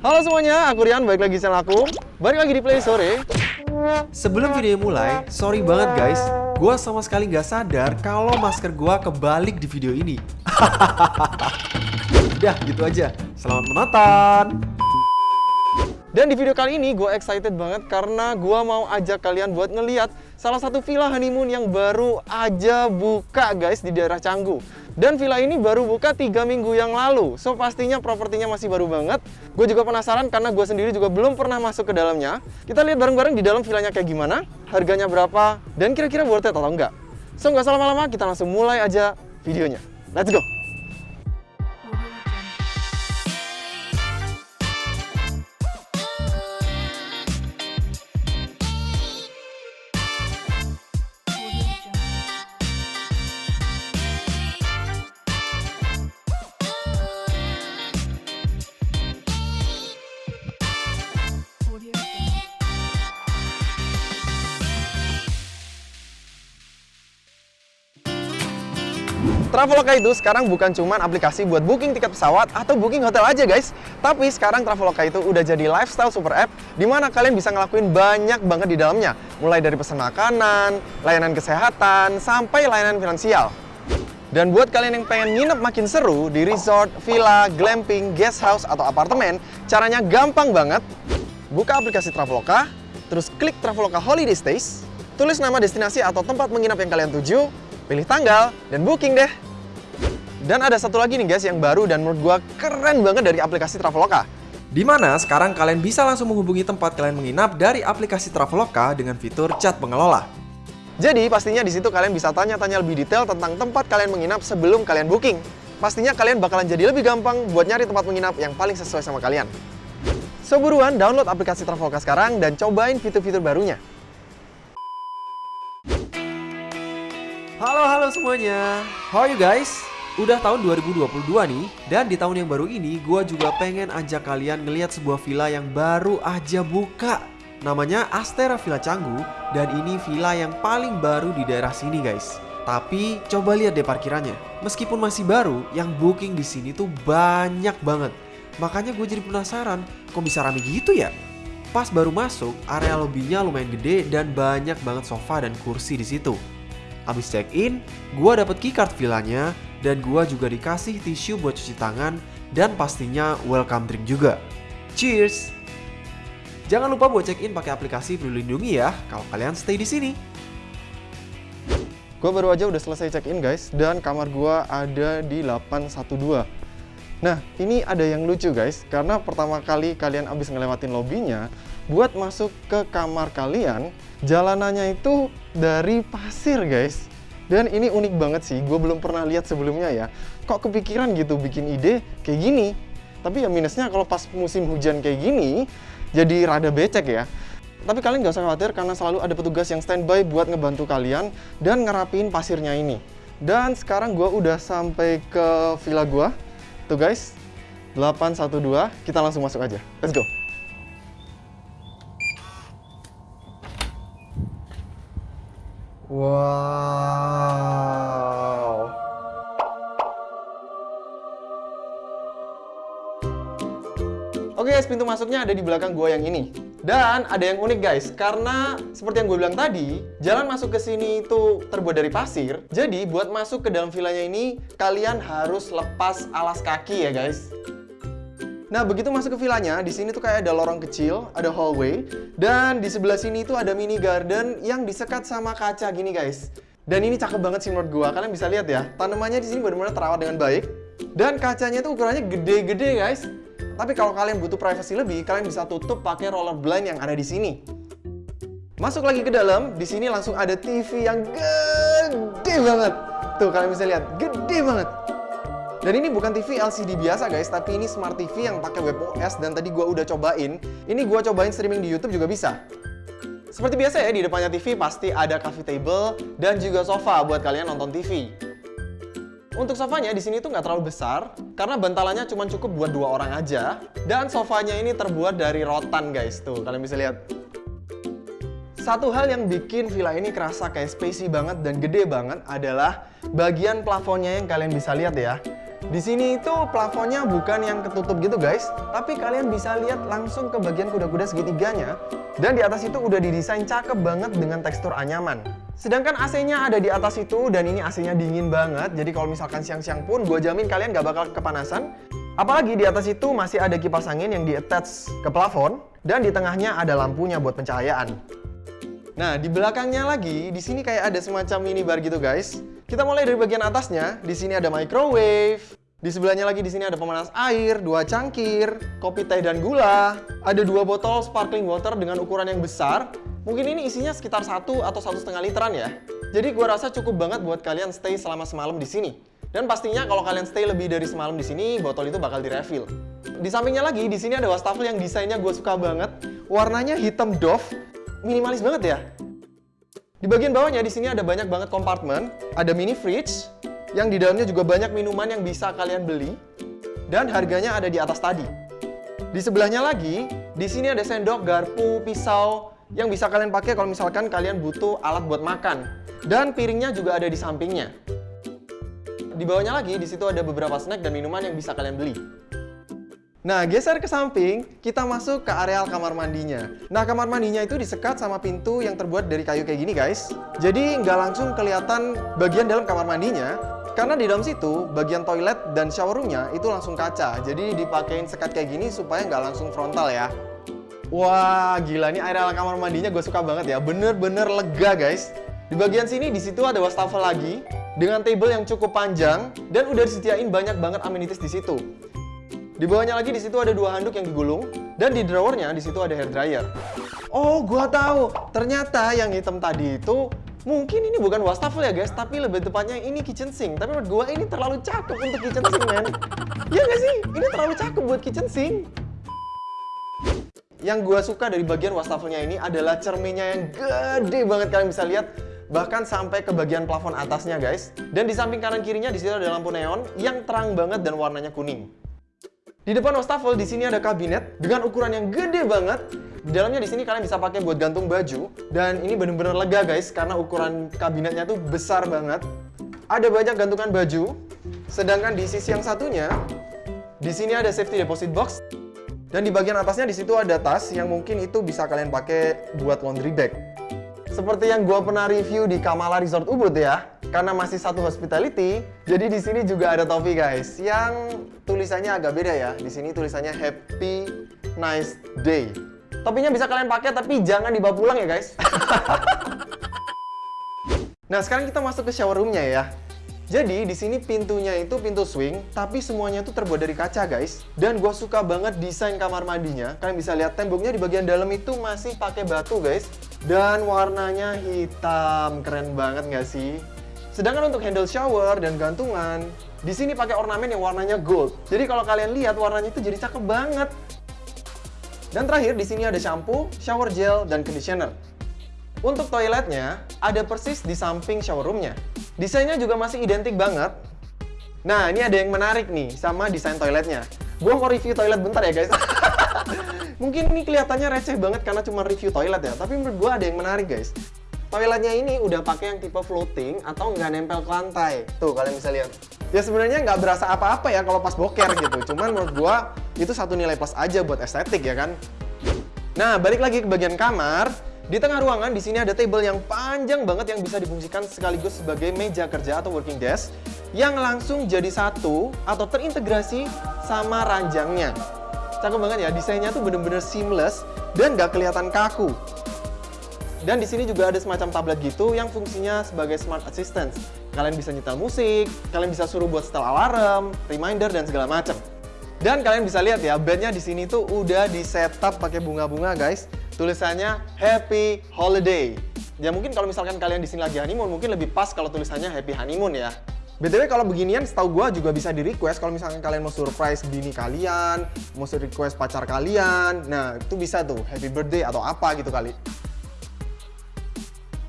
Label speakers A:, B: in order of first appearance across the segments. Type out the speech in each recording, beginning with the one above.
A: Halo semuanya, aku Rian, balik lagi di channel aku. Balik lagi di Play Sore
B: Sebelum video mulai, sorry banget guys. Gua sama sekali nggak sadar kalau masker gua kebalik di video ini. Udah gitu aja, selamat menonton!
A: Dan di video kali ini gue excited banget karena gue mau ajak kalian buat ngeliat salah satu villa honeymoon yang baru aja buka guys di daerah Canggu. Dan villa ini baru buka 3 minggu yang lalu, so pastinya propertinya masih baru banget. Gue juga penasaran karena gue sendiri juga belum pernah masuk ke dalamnya. Kita lihat bareng-bareng di dalam villanya kayak gimana, harganya berapa, dan kira-kira worth it atau enggak. So nggak salah lama-lama, kita langsung mulai aja videonya. Let's go! Traveloka itu sekarang bukan cuma aplikasi buat booking tiket pesawat atau booking hotel aja guys. Tapi sekarang Traveloka itu udah jadi lifestyle super app di mana kalian bisa ngelakuin banyak banget di dalamnya. Mulai dari pesan makanan, layanan kesehatan, sampai layanan finansial. Dan buat kalian yang pengen nginep makin seru di resort, villa, glamping, guest house, atau apartemen, caranya gampang banget. Buka aplikasi Traveloka, terus klik Traveloka Holiday Stays, tulis nama destinasi atau tempat menginap yang kalian tuju, pilih tanggal, dan booking deh. Dan ada satu lagi nih guys yang baru dan menurut gua keren banget dari aplikasi Traveloka.
B: Di mana sekarang kalian bisa langsung menghubungi tempat kalian menginap dari aplikasi Traveloka dengan fitur chat pengelola.
A: Jadi pastinya di situ kalian bisa tanya-tanya lebih detail tentang tempat kalian menginap sebelum kalian booking. Pastinya kalian bakalan jadi lebih gampang buat nyari tempat menginap yang paling sesuai sama kalian. So download aplikasi Traveloka sekarang dan cobain fitur-fitur barunya.
B: Semuanya, how are you guys? Udah tahun 2022 nih, dan di tahun yang baru ini gue juga pengen ajak kalian ngeliat sebuah villa yang baru aja buka. Namanya Astera Villa Canggu, dan ini villa yang paling baru di daerah sini guys. Tapi coba lihat deh parkirannya. Meskipun masih baru, yang booking di sini tuh banyak banget. Makanya gue jadi penasaran, kok bisa rame gitu ya? Pas baru masuk, area lobbynya lumayan gede dan banyak banget sofa dan kursi di situ. Abis check in, gue dapet keycard villanya dan gue juga dikasih tisu buat cuci tangan dan pastinya welcome drink juga. Cheers! Jangan lupa buat check in pakai aplikasi Peduli Lindungi ya kalau kalian stay di sini.
A: Gue baru aja udah selesai check in guys dan kamar gue ada di 812. Nah, ini ada yang lucu guys karena pertama kali kalian abis ngelewatin lobbynya buat masuk ke kamar kalian, jalanannya itu dari pasir guys. Dan ini unik banget sih, gue belum pernah lihat sebelumnya ya. Kok kepikiran gitu bikin ide kayak gini? Tapi ya minusnya kalau pas musim hujan kayak gini, jadi rada becek ya. Tapi kalian gak usah khawatir karena selalu ada petugas yang standby buat ngebantu kalian dan ngerapiin pasirnya ini. Dan sekarang gue udah sampai ke villa gue. Tuh guys, 812, kita langsung masuk aja. Let's go! Wow. Oke guys, pintu masuknya ada di belakang gua yang ini. Dan ada yang unik guys, karena seperti yang gue bilang tadi, jalan masuk ke sini itu terbuat dari pasir. Jadi buat masuk ke dalam villanya ini, kalian harus lepas alas kaki ya guys. Nah, begitu masuk ke villanya, di sini tuh kayak ada lorong kecil, ada hallway, dan di sebelah sini tuh ada mini garden yang disekat sama kaca gini guys. Dan ini cakep banget sih menurut gua. Kalian bisa lihat ya, tanamannya di sini benar-benar terawat dengan baik. Dan kacanya tuh ukurannya gede-gede guys. Tapi kalau kalian butuh privacy lebih, kalian bisa tutup pakai roller blind yang ada di sini. Masuk lagi ke dalam, di sini langsung ada TV yang gede banget. Tuh kalian bisa lihat, gede banget. Dan ini bukan TV LCD biasa guys, tapi ini Smart TV yang pakai WebOS dan tadi gua udah cobain. Ini gua cobain streaming di YouTube juga bisa. Seperti biasa ya, di depannya TV pasti ada coffee table dan juga sofa buat kalian nonton TV. Untuk sofanya di sini tuh nggak terlalu besar karena bantalannya cuma cukup buat dua orang aja dan sofanya ini terbuat dari rotan guys tuh kalian bisa lihat. Satu hal yang bikin villa ini kerasa kayak spacey banget dan gede banget adalah bagian plafonnya yang kalian bisa lihat ya. Di sini itu plafonnya bukan yang ketutup gitu guys, tapi kalian bisa lihat langsung ke bagian kuda-kuda segitiganya. Dan di atas itu udah didesain cakep banget dengan tekstur anyaman. Sedangkan AC-nya ada di atas itu dan ini AC-nya dingin banget. Jadi kalau misalkan siang-siang pun gue jamin kalian gak bakal kepanasan. Apalagi di atas itu masih ada kipas angin yang di-attach ke plafon dan di tengahnya ada lampunya buat pencahayaan. Nah, di belakangnya lagi, di sini kayak ada semacam minibar gitu guys. Kita mulai dari bagian atasnya. Di sini ada microwave, di sebelahnya lagi di sini ada pemanas air, dua cangkir, kopi teh dan gula. Ada dua botol sparkling water dengan ukuran yang besar. Mungkin ini isinya sekitar satu atau satu setengah literan ya. Jadi gua rasa cukup banget buat kalian stay selama semalam di sini. Dan pastinya kalau kalian stay lebih dari semalam di sini, botol itu bakal direfill. Di sampingnya lagi, di sini ada wastafel yang desainnya gue suka banget. Warnanya hitam doff, minimalis banget ya. Di bagian bawahnya di sini ada banyak banget kompartemen, ada mini fridge, yang di dalamnya juga banyak minuman yang bisa kalian beli dan harganya ada di atas tadi. Di sebelahnya lagi, di sini ada sendok, garpu, pisau yang bisa kalian pakai kalau misalkan kalian butuh alat buat makan. Dan piringnya juga ada di sampingnya. Di bawahnya lagi, di situ ada beberapa snack dan minuman yang bisa kalian beli. Nah, geser ke samping, kita masuk ke areal kamar mandinya. Nah, kamar mandinya itu disekat sama pintu yang terbuat dari kayu kayak gini, guys. Jadi, nggak langsung kelihatan bagian dalam kamar mandinya, karena di dalam situ, bagian toilet dan shower roomnya itu langsung kaca. Jadi dipakein sekat kayak gini supaya nggak langsung frontal ya. Wah, gila nih area kamar mandinya gue suka banget ya. Bener-bener lega guys. Di bagian sini, di situ ada wastafel lagi dengan table yang cukup panjang dan udah disediain banyak banget amenities di situ. Di bawahnya lagi di situ ada dua handuk yang digulung dan di drawernya di situ ada hair dryer. Oh, gua tahu. Ternyata yang hitam tadi itu Mungkin ini bukan wastafel ya guys, tapi lebih tepatnya ini kitchen sink. Tapi menurut gue ini terlalu cakep untuk kitchen sink, men. Iya gak sih? Ini terlalu cakep buat kitchen sink. Yang gue suka dari bagian wastafelnya ini adalah cerminnya yang gede banget kalian bisa lihat bahkan sampai ke bagian plafon atasnya guys. Dan di samping kanan kirinya di sini ada lampu neon yang terang banget dan warnanya kuning. Di depan wastafel di sini ada kabinet dengan ukuran yang gede banget di dalamnya di sini kalian bisa pakai buat gantung baju dan ini bener-bener lega guys karena ukuran kabinetnya tuh besar banget. Ada banyak gantungan baju. Sedangkan di sisi yang satunya di sini ada safety deposit box dan di bagian atasnya di situ ada tas yang mungkin itu bisa kalian pakai buat laundry bag. Seperti yang gue pernah review di Kamala Resort Ubud ya, karena masih satu hospitality, jadi di sini juga ada topi guys, yang tulisannya agak beda ya. Di sini tulisannya Happy Nice Day. Topinya bisa kalian pakai tapi jangan dibawa pulang ya guys. nah sekarang kita masuk ke shower roomnya ya. Jadi di sini pintunya itu pintu swing, tapi semuanya itu terbuat dari kaca guys. Dan gue suka banget desain kamar mandinya. Kalian bisa lihat temboknya di bagian dalam itu masih pakai batu guys. Dan warnanya hitam, keren banget nggak sih? Sedangkan untuk handle shower dan gantungan, di sini pakai ornamen yang warnanya gold. Jadi kalau kalian lihat warnanya itu jadi cakep banget. Dan terakhir di sini ada shampoo, shower gel, dan conditioner. Untuk toiletnya, ada persis di samping shower roomnya. Desainnya juga masih identik banget. Nah, ini ada yang menarik nih sama desain toiletnya. Gua mau review toilet bentar ya guys. Mungkin ini kelihatannya receh banget karena cuma review toilet ya, tapi menurut gua ada yang menarik guys. Toiletnya ini udah pakai yang tipe floating atau nggak nempel ke lantai. Tuh, kalian bisa lihat ya sebenarnya nggak berasa apa-apa ya kalau pas boker gitu. Cuman menurut gua itu satu nilai plus aja buat estetik ya kan. Nah, balik lagi ke bagian kamar. Di tengah ruangan di sini ada table yang panjang banget yang bisa difungsikan sekaligus sebagai meja kerja atau working desk yang langsung jadi satu atau terintegrasi sama ranjangnya. Cakep banget ya, desainnya tuh bener-bener seamless dan nggak kelihatan kaku. Dan di sini juga ada semacam tablet gitu yang fungsinya sebagai smart assistant. Kalian bisa nyetel musik, kalian bisa suruh buat setel alarm, reminder, dan segala macam. Dan kalian bisa lihat ya, bednya di sini tuh udah di setup pakai bunga-bunga guys. Tulisannya Happy Holiday. Ya mungkin kalau misalkan kalian di sini lagi honeymoon, mungkin lebih pas kalau tulisannya Happy Honeymoon ya. BTW kalau beginian setahu gue juga bisa di request kalau misalkan kalian mau surprise bini kalian, mau request pacar kalian. Nah, itu bisa tuh happy birthday atau apa gitu kali.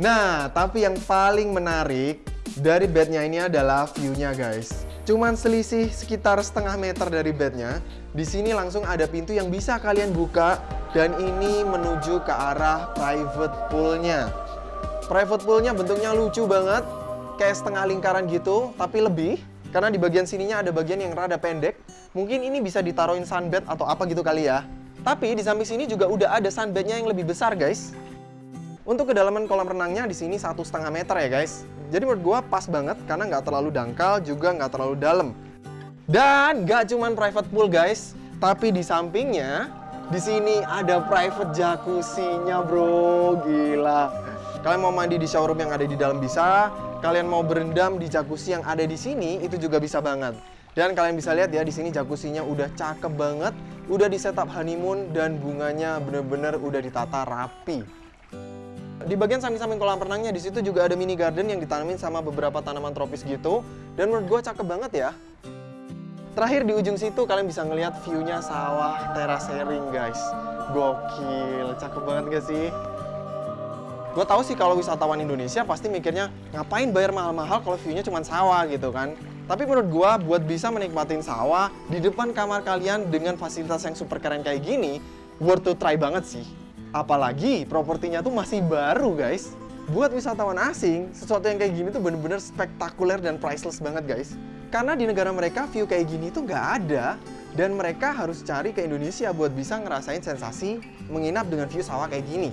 A: Nah, tapi yang paling menarik dari bednya ini adalah view-nya guys. Cuman selisih sekitar setengah meter dari bednya. Di sini langsung ada pintu yang bisa kalian buka dan ini menuju ke arah private pool-nya. Private pool-nya bentuknya lucu banget, kayak setengah lingkaran gitu, tapi lebih. karena di bagian sininya ada bagian yang rada pendek. Mungkin ini bisa ditaruhin sunbed atau apa gitu kali ya. Tapi di samping sini juga udah ada sunbednya yang lebih besar guys. Untuk kedalaman kolam renangnya di sini satu setengah meter ya guys. Jadi menurut gua pas banget karena nggak terlalu dangkal juga nggak terlalu dalam. Dan nggak cuman private pool guys, tapi di sampingnya di sini ada private jacuzzi-nya bro, gila. Kalian mau mandi di shower room yang ada di dalam bisa, kalian mau berendam di jacuzzi yang ada di sini itu juga bisa banget. Dan kalian bisa lihat ya di sini jacuzzi-nya udah cakep banget, udah di setup honeymoon dan bunganya bener-bener udah ditata rapi. Di bagian samping-samping kolam renangnya di situ juga ada mini garden yang ditanamin sama beberapa tanaman tropis gitu. Dan menurut gue cakep banget ya. Terakhir di ujung situ kalian bisa ngelihat view-nya sawah terasering guys. Gokil, cakep banget gak sih? Gue tahu sih kalau wisatawan Indonesia pasti mikirnya ngapain bayar mahal-mahal kalau view-nya cuma sawah gitu kan. Tapi menurut gue buat bisa menikmatin sawah di depan kamar kalian dengan fasilitas yang super keren kayak gini, worth to try banget sih. Apalagi propertinya tuh masih baru guys. Buat wisatawan asing, sesuatu yang kayak gini tuh bener-bener spektakuler dan priceless banget guys. Karena di negara mereka view kayak gini tuh nggak ada. Dan mereka harus cari ke Indonesia buat bisa ngerasain sensasi menginap dengan view sawah kayak gini.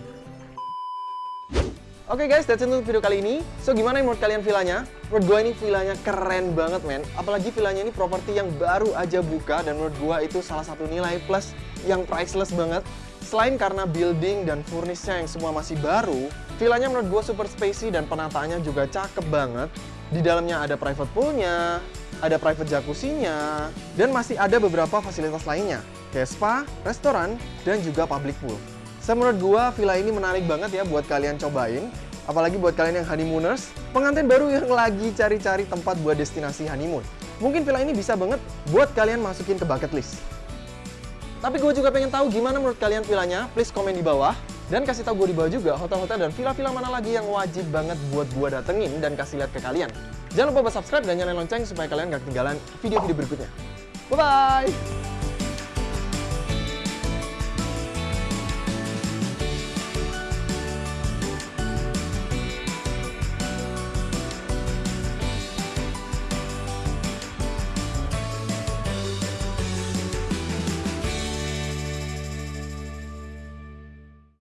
A: Oke guys, that's it untuk video kali ini. So gimana menurut kalian villanya? Menurut gue ini villanya keren banget men. Apalagi villanya ini properti yang baru aja buka dan menurut gue itu salah satu nilai plus yang priceless banget. Selain karena building dan furnisnya yang semua masih baru, villanya menurut gue super spacey dan penataannya juga cakep banget. Di dalamnya ada private poolnya, ada private jacuzzi-nya, dan masih ada beberapa fasilitas lainnya, kayak spa, restoran, dan juga public pool. So, menurut gua, villa ini menarik banget ya buat kalian cobain. Apalagi buat kalian yang honeymooners, pengantin baru yang lagi cari-cari tempat buat destinasi honeymoon. Mungkin villa ini bisa banget buat kalian masukin ke bucket list. Tapi gue juga pengen tahu gimana menurut kalian villanya, please komen di bawah. Dan kasih tahu gue di bawah juga hotel-hotel dan villa-villa mana lagi yang wajib banget buat gue datengin dan kasih lihat ke kalian. Jangan lupa buat subscribe dan nyalain lonceng supaya kalian gak ketinggalan video-video berikutnya. Bye-bye!